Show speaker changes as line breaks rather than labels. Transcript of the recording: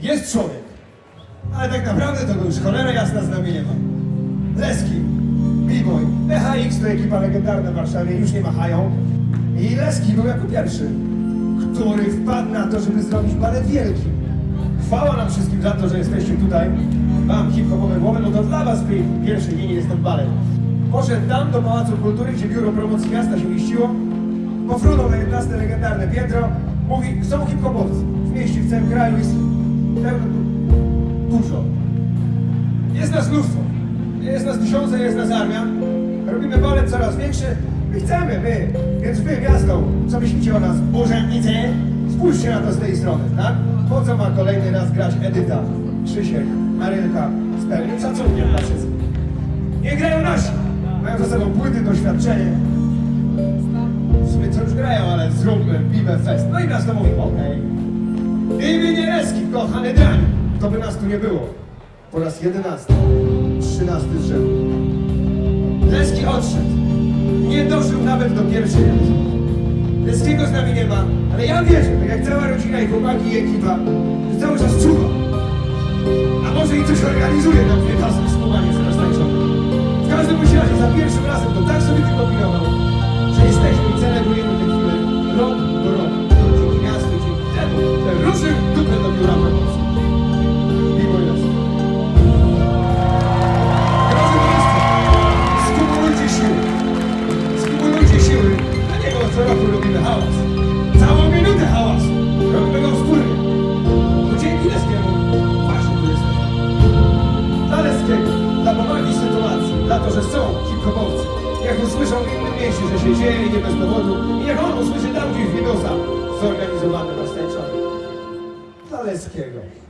jest człowiek. Ale tak naprawdę to już cholera jasna z nami nie ma. Leski, B-Boy, PHX to ekipa legendarna w Warszawie, już nie machają. I Leski był jako pierwszy, który wpadł na to, żeby zrobić balet wielki. Chwała nam wszystkim za to, że jesteście tutaj. Mam hip-hopowe głowy, no to dla was pi- pierwszy dzień jest ten balet. Poszedł tam do Pałacu Kultury, gdzie biuro promocji miasta się mieściło. Pofrunął na 11 legendarne piętro. Mówi, są hip-hopowcy. W mieście, w całym kraju jest pełno, dużo. Jest nas mnóstwo. Jest nas tysiące, jest nas armia. Robimy balet coraz większy. My chcemy, my. Więc wy, miasto, co myślicie o nas, urzędnicy? Spójrzcie na to z tej strony, tak? Po co ma kolejny raz grać Edyta, Krzysiek, Marylka z pełnym szacunkiem dla wszystkich. Nie grają nasi. Mają za sobą płyty, doświadczenie. W sumie co już grają, ale zróbmy Bibę Fest. No i miasto mówi, okej. Imię Leski, kochany drań. To by nas tu nie było. Po raz jedenasty, trzynasty z rzędu. Leski odszedł. Nie dożył nawet do pierwszej edycji. Leskiego z nami nie ma, ale ja wierzę, tak jak cała rodzina i chłopaki i ekipa, że cały czas czuwa. A może i coś organizuje nam dwie pasy wspomaganie co roku robimy hałas. Całą minutę hałasu. Robimy go wspólnie. To dzięki Leskiemu właśnie tu jesteśmy. Dla Leskiego, dla powagi sytuacji, dla to, że są hip-hopowcy. Niech usłyszą w innym mieście, że się dzieje nie bez powodu. I niech on usłyszy tam gdzieś Widosa zorganizowany na Stańczonie. Dla Leskiego. Hałas!